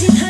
did